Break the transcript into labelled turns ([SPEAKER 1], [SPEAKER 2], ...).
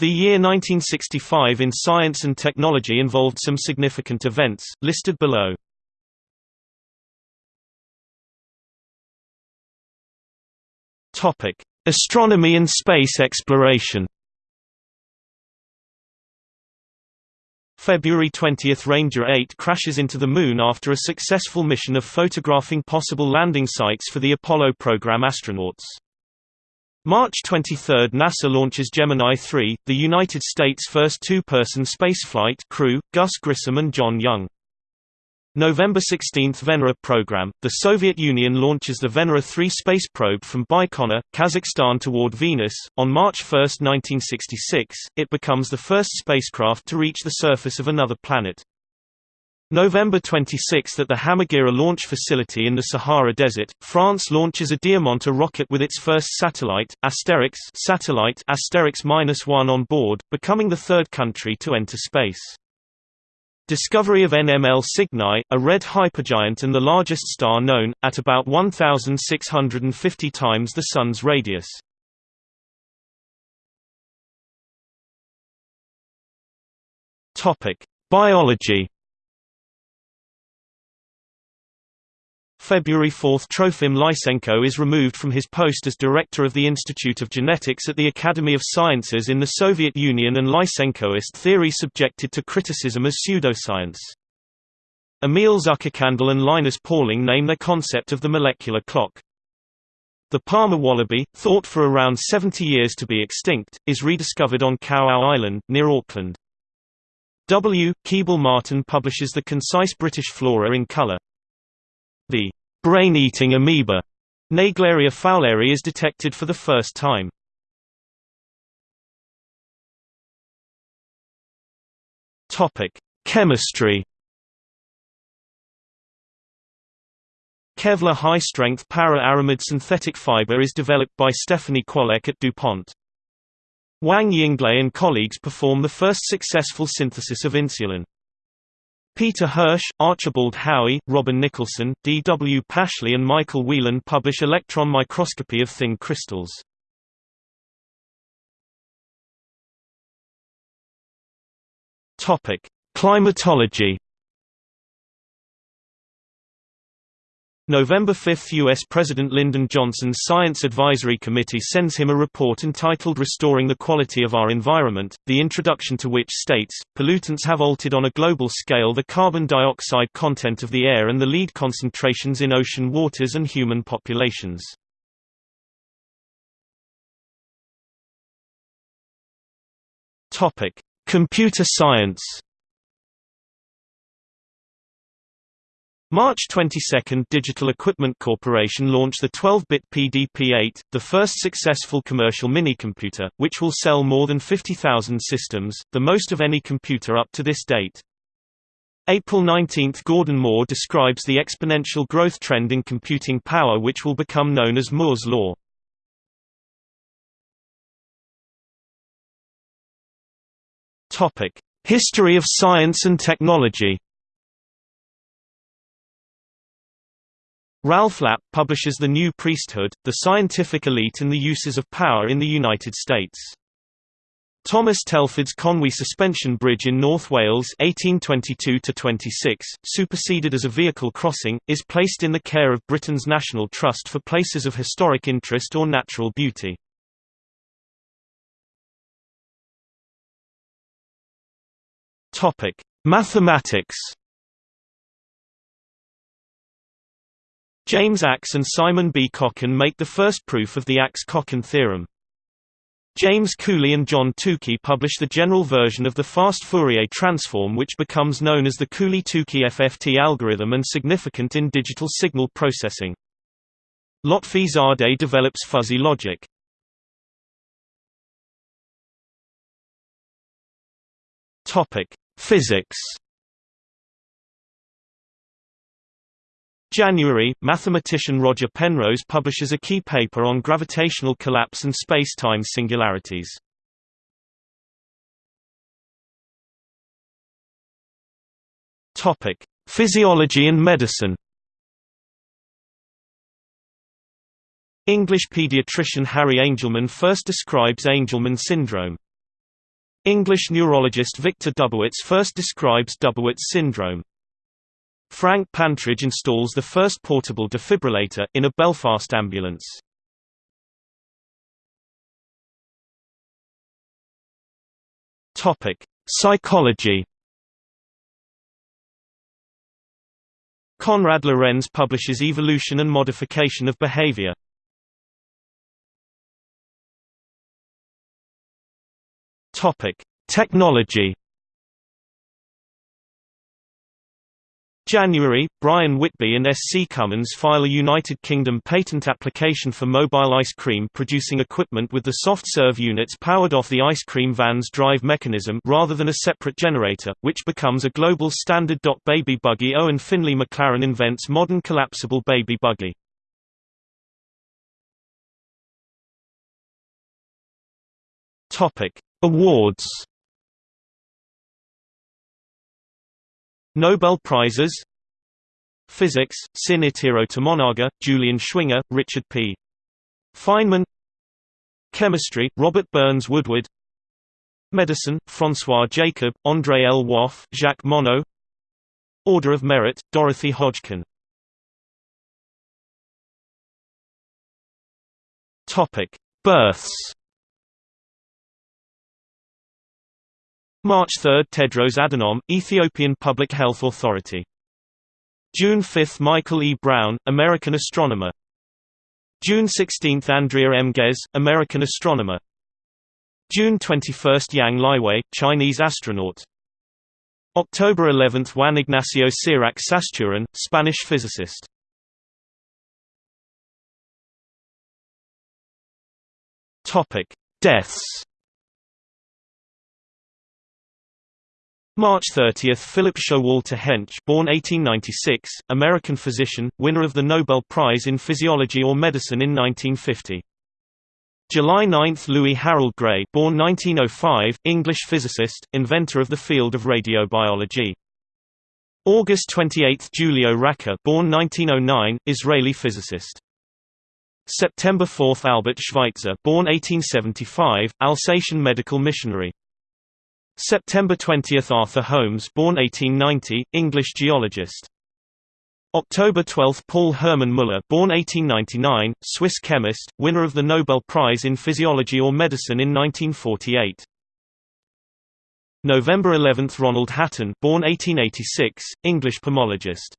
[SPEAKER 1] The year 1965 in science and technology involved some significant events, listed below. Astronomy and space exploration February 20 – Ranger 8 crashes into the Moon after a successful mission of photographing possible landing sites for the Apollo program astronauts. March 23 – NASA launches Gemini 3, the United States' first two-person spaceflight crew, Gus Grissom and John Young. November 16 – Venera program – The Soviet Union launches the Venera 3 space probe from Baikonur, Kazakhstan toward Venus. On March 1, 1966, it becomes the first spacecraft to reach the surface of another planet. November 26 at the Hammaguira launch facility in the Sahara Desert, France launches a Diamant rocket with its first satellite, Asterix satellite Asterix-1 on board, becoming the third country to enter space. Discovery of NML Cygni, a red hypergiant and the largest star known, at about 1,650 times the Sun's radius. Biology February 4 – Trofim Lysenko is removed from his post as director of the Institute of Genetics at the Academy of Sciences in the Soviet Union and Lysenkoist theory subjected to criticism as pseudoscience. Emil Zuckerkandl and Linus Pauling name their concept of the molecular clock. The Parma wallaby, thought for around 70 years to be extinct, is rediscovered on Kawau Island, near Auckland. W. Keble Martin publishes The Concise British Flora in Colour. The brain-eating amoeba, Naegleria fowleri is detected for the first time. Topic: Chemistry. Kevlar high-strength para-aramid synthetic fiber is developed by Stephanie Kwolek at DuPont. Wang Yinglei and colleagues perform the first successful synthesis of insulin. Peter Hirsch, Archibald Howie, Robin Nicholson, D. W. Pashley and Michael Whelan publish Electron microscopy of thin crystals. Climatology November 5 – U.S. President Lyndon Johnson's Science Advisory Committee sends him a report entitled Restoring the Quality of Our Environment, the introduction to which states, pollutants have altered on a global scale the carbon dioxide content of the air and the lead concentrations in ocean waters and human populations. Computer science March 22 – Digital Equipment Corporation launched the 12-bit PDP-8, the first successful commercial minicomputer, which will sell more than 50,000 systems, the most of any computer up to this date. April 19 – Gordon Moore describes the exponential growth trend in computing power which will become known as Moore's law. History of science and technology Ralph Lapp publishes The New Priesthood, The Scientific Elite and the Uses of Power in the United States. Thomas Telford's Conwy Suspension Bridge in North Wales 1822 superseded as a vehicle crossing, is placed in the care of Britain's National Trust for places of historic interest or natural beauty. Mathematics James Ax and Simon B. Kochen make the first proof of the Ax-Kochen theorem. James Cooley and John Tukey publish the general version of the fast Fourier transform which becomes known as the Cooley-Tukey FFT algorithm and significant in digital signal processing. Lotfi Zadeh develops fuzzy logic. Physics January, mathematician Roger Penrose publishes a key paper on gravitational collapse and space-time singularities. Topic: Physiology and medicine. English pediatrician Harry Angelman first describes Angelman syndrome. English neurologist Victor Dubowitz first describes Dubowitz syndrome. Frank Pantridge installs the first portable defibrillator, in a Belfast ambulance. Psychology Konrad Lorenz publishes Evolution and Modification of Behavior. Topic: Technology. January, Brian Whitby and S.C. Cummins file a United Kingdom patent application for mobile ice cream producing equipment with the soft serve units powered off the ice cream van's drive mechanism rather than a separate generator, which becomes a global standard. Baby buggy Owen Finlay Maclaren invents modern collapsible baby buggy. Awards Nobel Prizes? Physics, Sin Itiro Tomonaga, Julian Schwinger, Richard P. Feynman. Chemistry, Robert Burns Woodward. Medicine, François Jacob, André Lwoff, Jacques Monod. Order of Merit, Dorothy Hodgkin. Births March 3 – Tedros Adhanom, Ethiopian Public Health Authority. June 5 – Michael E. Brown, American astronomer. June 16 – Andrea M. Ghez, American astronomer. June 21 – Yang Liwei, Chinese astronaut. October 11 – Juan Ignacio Cirac Sasturain, Spanish physicist. Deaths March 30 – Philip Showalter Hench born 1896, American physician, winner of the Nobel Prize in Physiology or Medicine in 1950. July 9 – Louis Harold Gray born 1905, English physicist, inventor of the field of radiobiology. August 28 – Giulio Racah born 1909, Israeli physicist. September 4 – Albert Schweitzer born 1875, Alsatian medical missionary. September 20 – Arthur Holmes born 1890, English geologist. October 12 – Paul Hermann Müller born 1899, Swiss chemist, winner of the Nobel Prize in Physiology or Medicine in 1948. November 11 – Ronald Hatton born 1886, English pomologist.